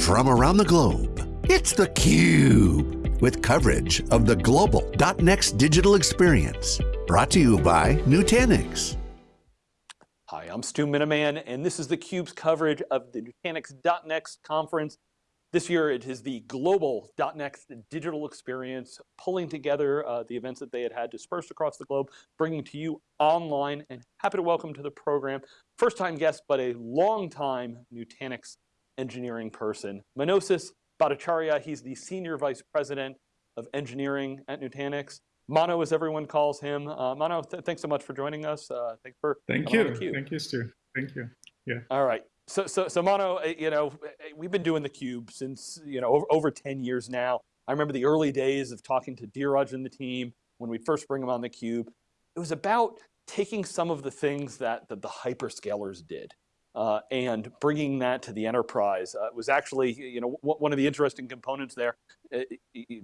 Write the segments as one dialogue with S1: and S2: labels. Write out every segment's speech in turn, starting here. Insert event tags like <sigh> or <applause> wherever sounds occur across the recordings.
S1: from around the globe. It's theCUBE, with coverage of the global .next digital experience. Brought to you by Nutanix.
S2: Hi, I'm Stu Miniman, and this is theCUBE's coverage of the Nutanix .next conference. This year it is the global .next digital experience, pulling together uh, the events that they had had dispersed across the globe, bringing to you online, and happy to welcome to the program, first time guest, but a long time Nutanix engineering person. Manosiz Bhattacharyya, he's the Senior Vice President of Engineering at Nutanix. Mano, as everyone calls him. Uh, Mano, th thanks so much for joining us. Uh, thanks for
S3: Thank you. Thank you, Stu. Thank you. Yeah.
S2: All right. So, so, so Mano, uh, you know, we've been doing the cube since you know over, over 10 years now. I remember the early days of talking to Dheeraj and the team when we first bring them on the cube. It was about taking some of the things that, that the hyperscalers did uh, and bringing that to the enterprise uh, was actually, you know, one of the interesting components there. Uh,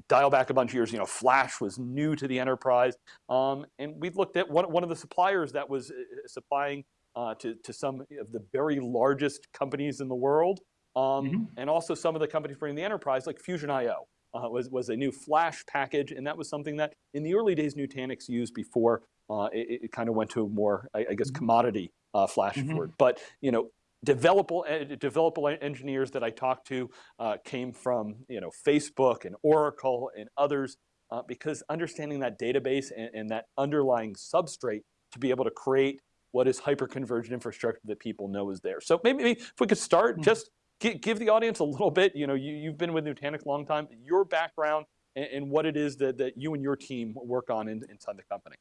S2: dial back a bunch of years, you know, Flash was new to the enterprise, um, and we looked at one, one of the suppliers that was uh, supplying uh, to, to some of the very largest companies in the world, um, mm -hmm. and also some of the companies bringing the enterprise, like Fusion.io. Uh, was, was a new Flash package, and that was something that in the early days Nutanix used before uh, it, it kind of went to a more, I, I guess, mm-hmm. commodity uh, flash mm -hmm. But you know, developable developable engineers that I talked to uh, came from you know Facebook and Oracle and others uh, because understanding that database and, and, that underlying substrate to be able to create what is hyper-converged infrastructure that people know is there. So maybe, maybe if we could start, mm -hmm. just give the audience a little bit, you know, you, you've been with Nutanix a long time, your background and, and what it is that, that you and your team work on in, inside the company.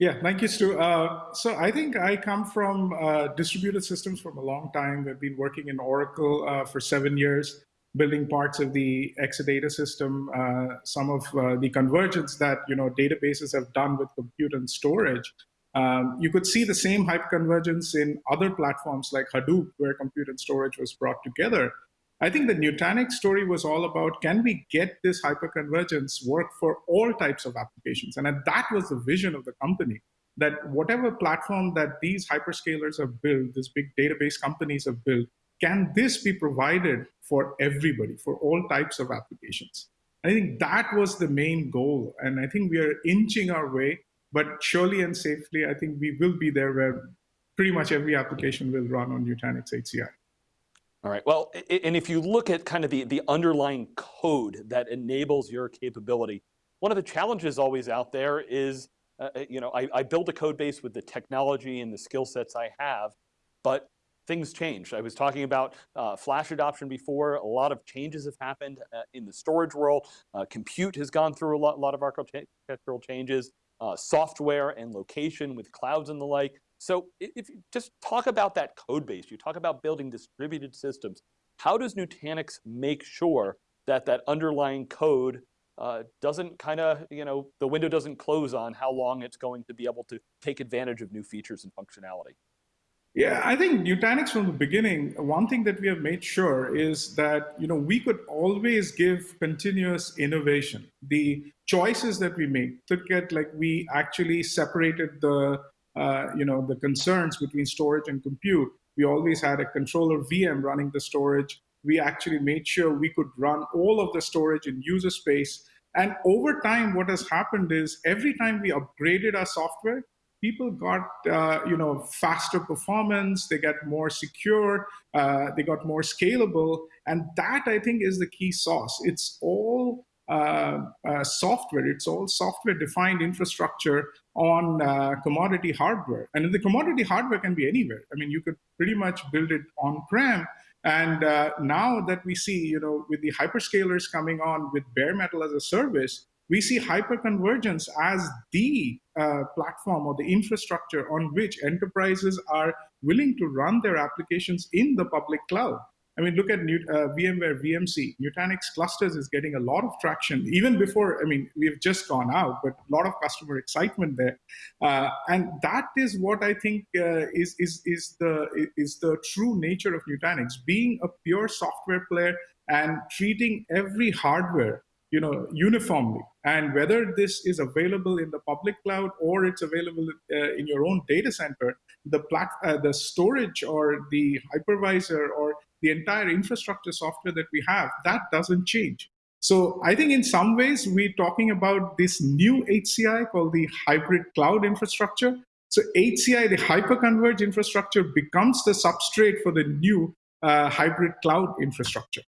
S3: Yeah, thank you, Stu. Uh, so I think I come from uh, distributed systems from a long time. I've been working in Oracle uh, for seven years, building parts of the Exadata system, uh, some of uh, the convergence that you know databases have done with compute and storage. Um, you could see the same hyperconvergence in other platforms like Hadoop, where compute and storage was brought together. I think the Nutanix story was all about, can we get this hyperconvergence work for all types of applications? And that was the vision of the company, that whatever platform that these hyperscalers have built, these big database companies have built, can this be provided for everybody, for all types of applications? I think that was the main goal. And I think we are inching our way, but surely and safely, I think we will be there where pretty much every application will run on Nutanix HCI.
S2: All right, well, and if you look at kind of the, the underlying code that enables your capability, one of the challenges always out there is, uh, uh, you know, I, I build a code base with the technology and the skill sets I have, but things change. I was talking about uh, flash adoption before. A lot of changes have happened uh, in the storage world. Uh, compute has gone through a lot, lot of architectural changes. Uh, software and location with clouds and the like. So if you just talk about that code base, you talk about building distributed systems, how does Nutanix make sure that that underlying code uh, doesn't kind of, you know, the window doesn't close on how long it's going to be able to take advantage of new features and functionality?
S3: Yeah, I think Nutanix from the beginning, one thing that we have made sure is that you know we could always give continuous innovation. The choices that we make, look at like we actually separated the uh, you know, the concerns between storage and compute. We always had a controller VM running the storage. We actually made sure we could run all of the storage in user space. And over time, what has happened is every time we upgraded our software, people got uh, you know faster performance they get more secure uh, they got more scalable and that i think is the key sauce it's all software. It's all software-defined infrastructure on uh, commodity hardware. And the commodity hardware can be anywhere. I mean, you could pretty much build it on-prem. And uh, now that we see, you know, with the hyperscalers coming on with bare metal as a service, we see hyperconvergence as the uh, platform or the infrastructure on which enterprises are willing to run their applications in the public cloud. I mean, look at New, uh, VMware VMC. Nutanix clusters is getting a lot of traction even before, I mean, we've just gone out, but a lot of customer excitement there. Uh, and that is what I think uh, is, is, is, the, is the true nature of Nutanix, being a pure software player and treating every hardware you know, uniformly. And whether this is available in the public cloud or it's available uh, in your own data center, the, plat uh, the storage or the hypervisor or the entire infrastructure software that we have, that doesn't change. So I think in some ways we're talking about this new HCI called the hybrid cloud infrastructure. So HCI, the hyperconverged infrastructure, becomes the substrate for the new uh, hybrid cloud infrastructure.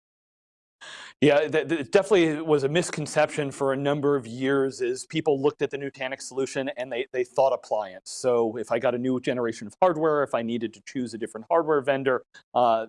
S2: Yeah, it definitely was a misconception for a number of years is people looked at the Nutanix solution and they, they thought appliance. So if I got a new generation of hardware, if I needed to choose a different hardware vendor, uh,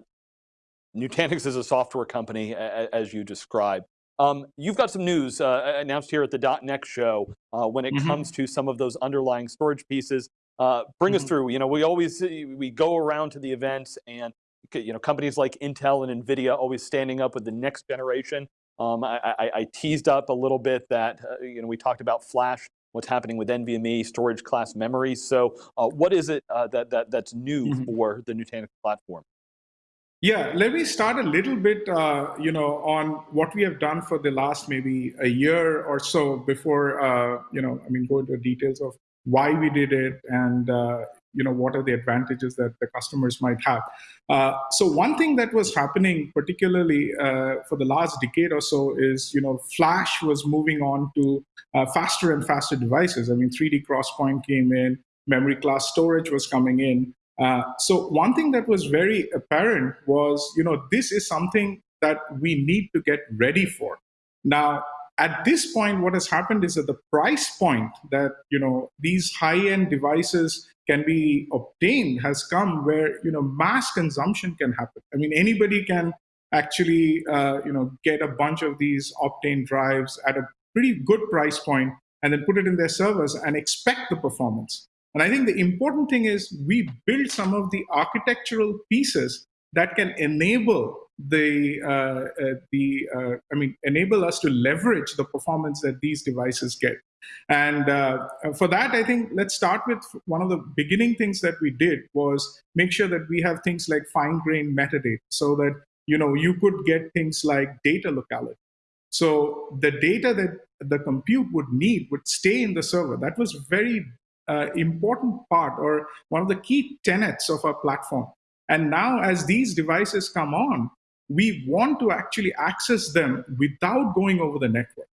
S2: Nutanix is a software company as you described. Um, you've got some news uh, announced here at the .next show uh, when it mm -hmm. comes to some of those underlying storage pieces. Uh, bring mm -hmm. us mm-hmm. through. You know, we always we go around to the events and you know, companies like Intel and NVIDIA always standing up with the next generation. Um, I, I, I, teased up a little bit that, uh, you know, we talked about flash, what's happening with NVMe, storage class memory. So uh, what is it uh, that, that, that's new mm -hmm. for the Nutanix platform?
S3: Yeah, let me start a little bit, uh, you know, on what we have done for the last maybe a year or so before, uh, you know, I mean, go into details of why we did it and, uh, you know what are the advantages that the customers might have. Uh, so one thing that was happening particularly uh, for the last decade or so is you know flash was moving on to uh, faster and faster devices. I mean 3d crosspoint came in memory class storage was coming in uh, so one thing that was very apparent was you know this is something that we need to get ready for now at this point what has happened is that the price point that you know these high-end devices can be obtained has come where you know mass consumption can happen. I mean, anybody can actually uh, you know get a bunch of these Optane drives at a pretty good price point and then put it in their servers and expect the performance. And I think the important thing is we build some of the architectural pieces that can enable the uh, uh, the uh, I mean enable us to leverage the performance that these devices get. And uh, for that, I think let's start with one of the beginning things that we did was make sure that we have things like fine-grained metadata, so that you know you could get things like data locality. So the data that the compute would need would stay in the server. That was very uh, important part or one of the key tenets of our platform. And now as these devices come on, we want to actually access them without going over the network.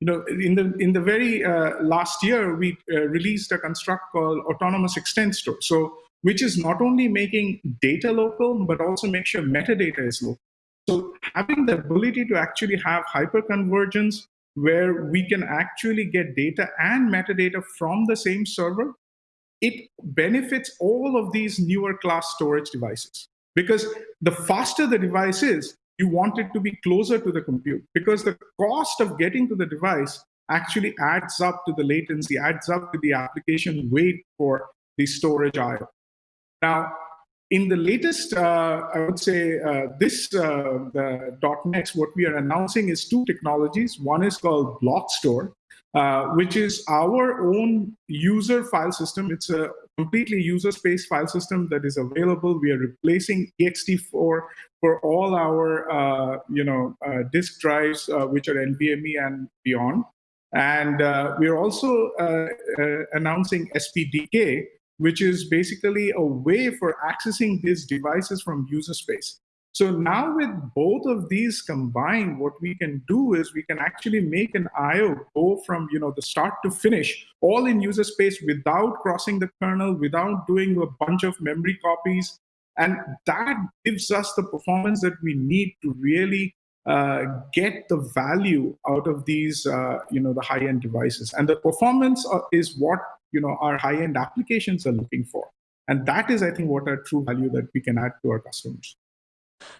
S3: You know, in the in the very uh, last year, we uh, released a construct called Autonomous Extent Store. So, which is not only making data local, but also make sure metadata is local. So, having the ability to actually have hyperconvergence where we can actually get data and metadata from the same server, it benefits all of these newer class storage devices. Because the faster the device is, you want it to be closer to the compute because the cost of getting to the device actually adds up to the latency, adds up to the application wait for the storage IO. Now, in the latest, uh, I would say uh, this uh, the .next, what we are announcing is two technologies. One is called Block Store, uh, which is our own user file system. It's a completely user space file system that is available. We are replacing ext4 for all our uh, you know uh, disk drives, uh, which are NVMe and beyond. And uh, we're also uh, announcing SPDK, which is basically a way for accessing these devices from user space. So now with both of these combined, what we can do is we can actually make an IO go from you know the start to finish, all in user space without crossing the kernel, without doing a bunch of memory copies. And that gives us the performance that we need to really uh, get the value out of these, uh, you know, the high-end devices. And the performance uh, is what, you know, our high-end applications are looking for. And that is, I think, what our true value that we can add to our customers.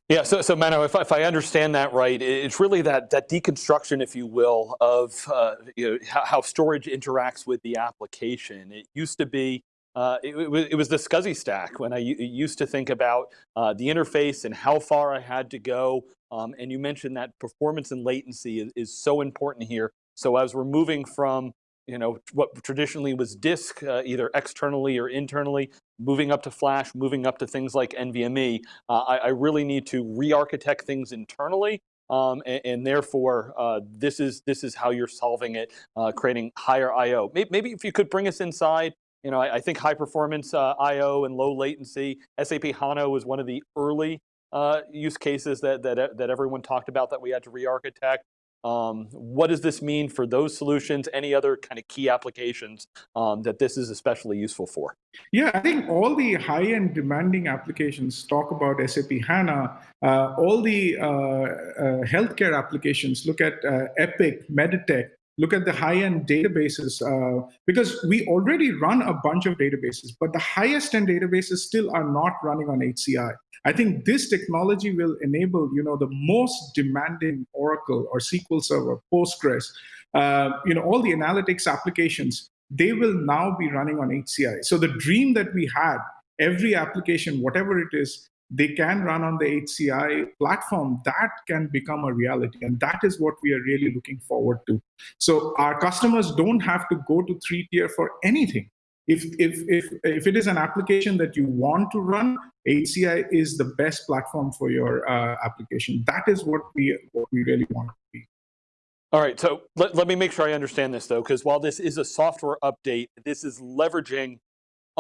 S2: Yeah, so, so Mano, if, if I understand that right, it's really that, that deconstruction, if you will, of uh, you know, how, storage interacts with the application. It used to be, uh, it, it, was, the SCSI stack when I used to think about uh, the interface and how far I had to go. Um, and you mentioned that performance and latency is, is so important here. So as we're moving from you know, what traditionally was disk, uh, either externally or internally, moving up to flash, moving up to things like NVMe, uh, I, I, really need to re-architect things internally. Um, and, and, therefore, uh, this is this is how you're solving it, uh, creating higher I/O. Maybe, maybe, if you could bring us inside. You know, I, I think high performance uh, I/O and low latency. SAP HANA was one of the early uh, use cases that, that, that everyone talked about that we had to re-architect? Um, what does this mean for those solutions? Any other kind of key applications um, that this is especially useful for?
S3: Yeah, I think all the high-end demanding applications talk about SAP HANA. Uh, all the uh, uh, healthcare applications look at uh, Epic, Meditech, look at the high-end databases, uh, because we already run a bunch of databases, but the highest end databases still are not running on HCI. I think this technology will enable, you know, the most demanding Oracle or SQL Server, Postgres, uh, you know, all the analytics applications, they will now be running on HCI. So the dream that we had, every application, whatever it is, they can run on the HCI platform, that can become a reality. And that is what we are really looking forward to. So our customers don't have to go to three tier for anything. If, if, if, if it is an application that you want to run, HCI is the best platform for your uh, application. That is what we, what we really want to be.
S2: All right, so let, let me make sure I understand this though, because while this is a software update, this is leveraging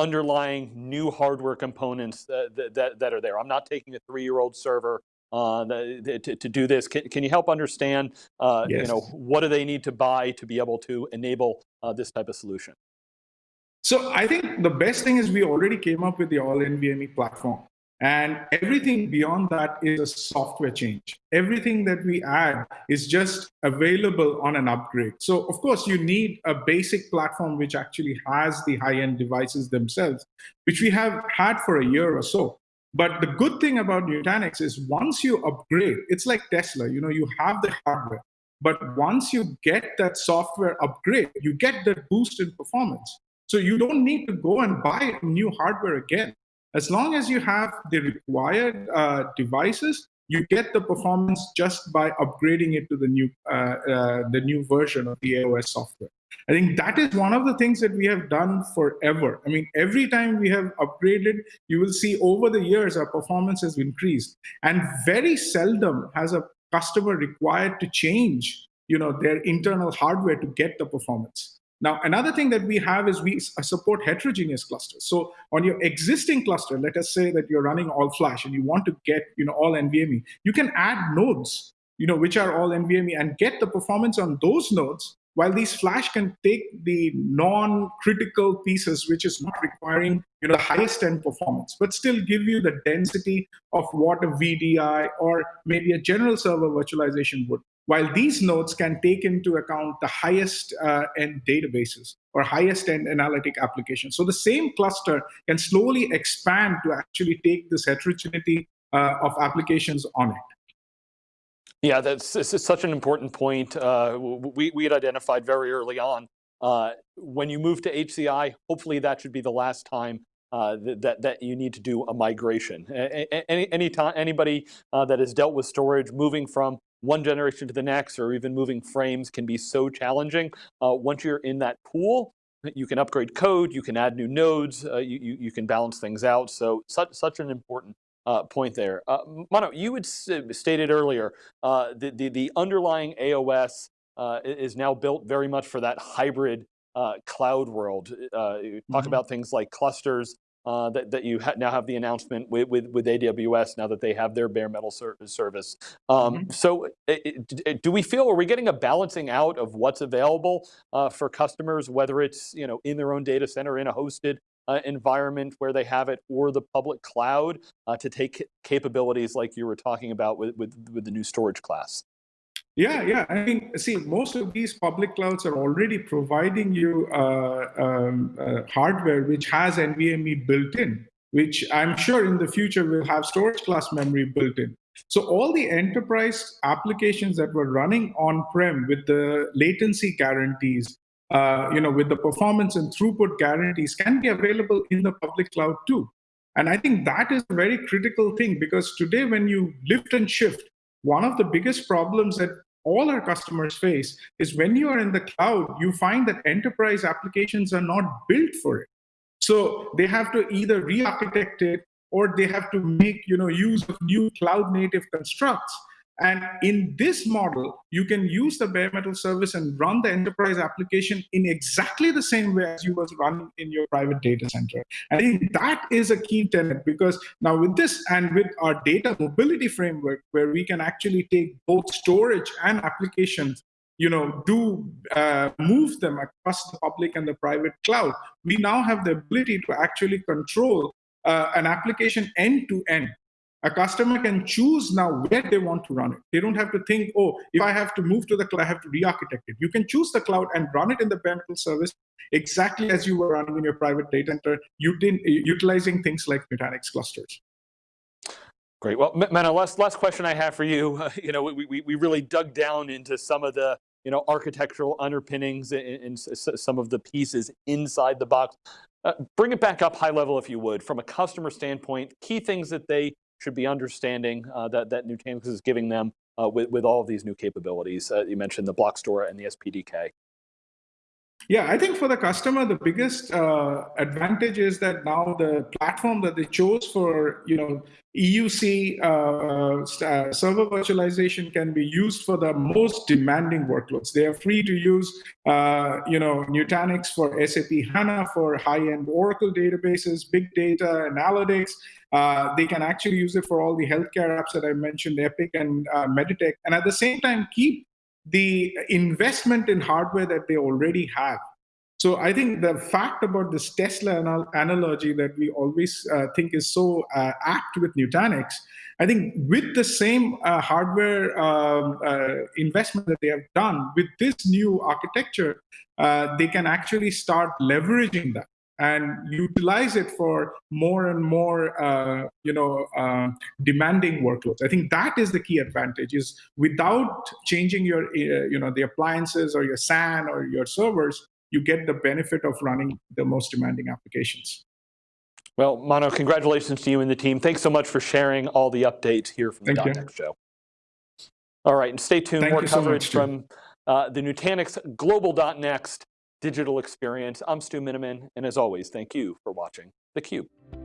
S2: underlying new hardware components that, that, that are there. I'm not taking a three-year-old server uh, the, to, to, do this. Can, can, you help understand, uh, yes. you know, what do they need to buy to be able to enable uh, this type of solution?
S3: So I think the best thing is we already came up with the all NVMe platform. And everything beyond that is a software change. Everything that we add is just available on an upgrade. So of course you need a basic platform which actually has the high-end devices themselves, which we have had for a year or so. But the good thing about Nutanix is once you upgrade, it's like Tesla, you know, you have the hardware, but once you get that software upgrade, you get that boost in performance. So you don't need to go and buy new hardware again. As long as you have the required uh, devices, you get the performance just by upgrading it to the new uh, uh, the new version of the AOS software. I think that is one of the things that we have done forever. I mean, every time we have upgraded, you will see over the years our performance has increased. And very seldom has a customer required to change you know, their internal hardware to get the performance. Now, another thing that we have is we support heterogeneous clusters. So on your existing cluster, let us say that you're running all flash and you want to get you know, all NVMe, you can add nodes you know, which are all NVMe and get the performance on those nodes while these flash can take the non-critical pieces, which is not requiring you know, the highest end performance, but still give you the density of what a VDI or maybe a general server virtualization would while these nodes can take into account the highest uh, end databases or highest end analytic applications. So the same cluster can slowly expand to actually take this heterogeneity uh, of applications on it.
S2: Yeah, that's such an important point. Uh, we, we had identified very early on. Uh, when you move to HCI, hopefully that should be the last time uh, that, that you need to do a migration. Any, any time, anybody uh, that has dealt with storage, moving from one generation to the next or even moving frames can be so challenging. Uh, once you're in that pool, you can upgrade code, you can add new nodes, uh, you, you, can balance things out. So such, such an important uh, point there. Uh, Mano, you had stated earlier, uh, the, the, the, underlying AOS uh, is now built very much for that hybrid cloud world. talk mm -hmm. about things like clusters, uh, that, that you ha now have the announcement with, with, with, AWS now that they have their bare metal ser service. Um, mm -hmm. So it, do we feel, are we getting a balancing out of what's available uh, for customers, whether it's you know in their own data center, in a hosted uh, environment where they have it, or the public cloud uh, to take capabilities like you were talking about with, with, with the new storage class?
S3: Yeah, yeah. I mean, see, most of these public clouds are already providing you uh, um, uh, hardware which has NVMe built in, which I'm sure in the future will have storage class memory built in. So all the enterprise applications that were running on-prem with the latency guarantees, uh, you know, with the performance and throughput guarantees can be available in the public cloud too. And I think that is a very critical thing because today when you lift and shift, one of the biggest problems that all our customers face is when you are in the cloud, you find that enterprise applications are not built for it. So they have to either re-architect it or they have to make you know use of new cloud native constructs. And in this model, you can use the bare metal service and run the enterprise application in exactly the same way as you was running in your private data center. I think that is a key tenet because now with this and with our data mobility framework, where we can actually take both storage and applications you know, do uh, move them across the public and the private cloud. We now have the ability to actually control uh, an application end to end. A customer can choose now where they want to run it. They don't have to think, oh, if I have to move to the cloud, I have to re-architect it. You can choose the cloud and run it in the bare metal service exactly as you were running in your private data center, utilizing things like Nutanix clusters.
S2: Great. Well, Mano, last, last question I have for you. Uh, <laughs> you know, we, we, we really dug down into some of the you know, architectural underpinnings and, some of the pieces inside the box. Uh, bring it back up high level, if you would, from a customer standpoint, key things that they should be understanding uh, that, that Nutanix is giving them uh, with, with all of these new capabilities. Uh, you mentioned the block store and the SPDK.
S3: Yeah, I think for the customer, the biggest uh, advantage is that now the platform that they chose for, you know, EUC uh, uh, uh, server virtualization can be used for the most demanding workloads. They are free to use, uh, you know, Nutanix for SAP HANA for high-end Oracle databases, big data analytics. Uh, they can actually use it for all the healthcare apps that I mentioned, Epic and Meditech, and at the same time keep the investment in hardware that they already have. So I think the fact about this Tesla anal analogy that we always uh, think is so uh, apt with Nutanix, I think with the same uh, hardware um, uh, investment that they have done, with this new architecture, uh, they can actually start leveraging that and utilize it for more and more, uh, you know, uh, demanding workloads. I think that is the key advantage is without changing your, uh, you know, the appliances or your SAN or your servers, you get the benefit of running the most demanding applications.
S2: Well, Mano, congratulations to you and the team. Thanks so much for sharing all the updates here from the
S3: Thank
S2: .next show. All right, and stay tuned,
S3: Thank
S2: more coverage
S3: so much,
S2: from uh, the Nutanix Global .next digital experience. I'm Stu Miniman, and as always, thank you for watching theCUBE.